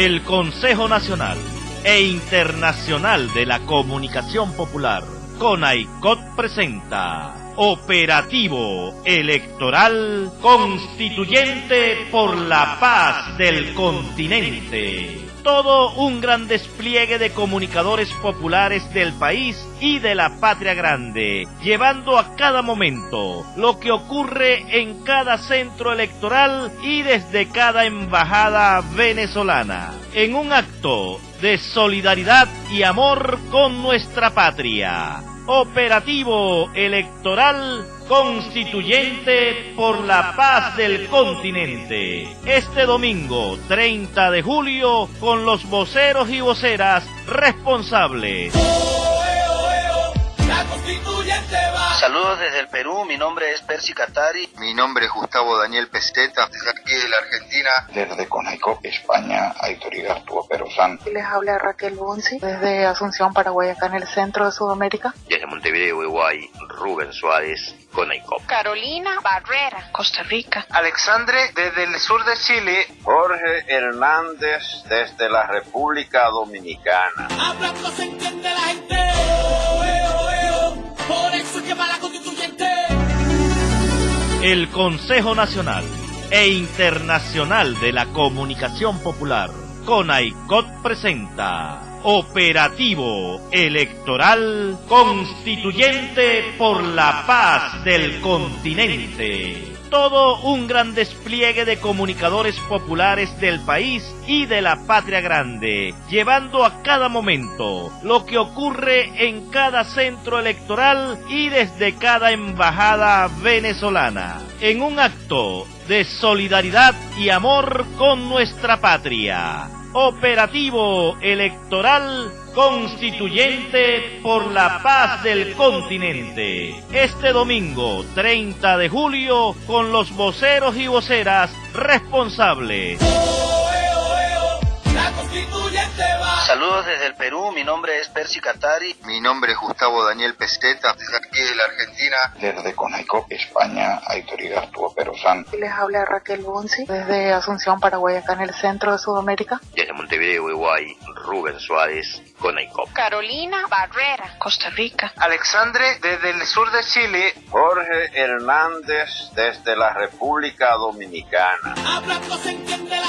El Consejo Nacional e Internacional de la Comunicación Popular, CONAICOT presenta Operativo Electoral Constituyente por la Paz del Continente todo un gran despliegue de comunicadores populares del país y de la patria grande, llevando a cada momento lo que ocurre en cada centro electoral y desde cada embajada venezolana, en un acto de solidaridad y amor con nuestra patria. Operativo Electoral Constituyente por la Paz del Continente. Este domingo 30 de julio con los voceros y voceras responsables. Saludos desde el Perú, mi nombre es Percy Catari. Mi nombre es Gustavo Daniel Peseta, desde aquí de la Argentina. Desde Conaico, España, Autoridad Arturo Perozán. Les habla Raquel Bunzi, desde Asunción, Paraguay, acá en el centro de Sudamérica. Desde Montevideo, Uruguay, Rubén Suárez, Conaico. Carolina Barrera, Costa Rica. Alexandre, desde el sur de Chile. Jorge Hernández, desde la República Dominicana. El Consejo Nacional e Internacional de la Comunicación Popular, CONAICOT presenta Operativo Electoral Constituyente por la Paz del Continente todo un gran despliegue de comunicadores populares del país y de la patria grande, llevando a cada momento lo que ocurre en cada centro electoral y desde cada embajada venezolana, en un acto de solidaridad y amor con nuestra patria. Operativo Electoral Constituyente por la Paz del Continente. Este domingo 30 de julio con los voceros y voceras responsables. Saludos desde el Perú, mi nombre es Percy Catari. Mi nombre es Gustavo Daniel Peseta, desde aquí de la Argentina. Desde Conaico, España, Autoridad Arturo Perozán. Les habla Raquel Bunzi, desde Asunción, Paraguay, acá en el centro de Sudamérica. Desde Montevideo, Uruguay, Rubén Suárez, Conaico. Carolina Barrera, Costa Rica. Alexandre, desde el sur de Chile. Jorge Hernández, desde la República Dominicana. Hablando se entiende la gente.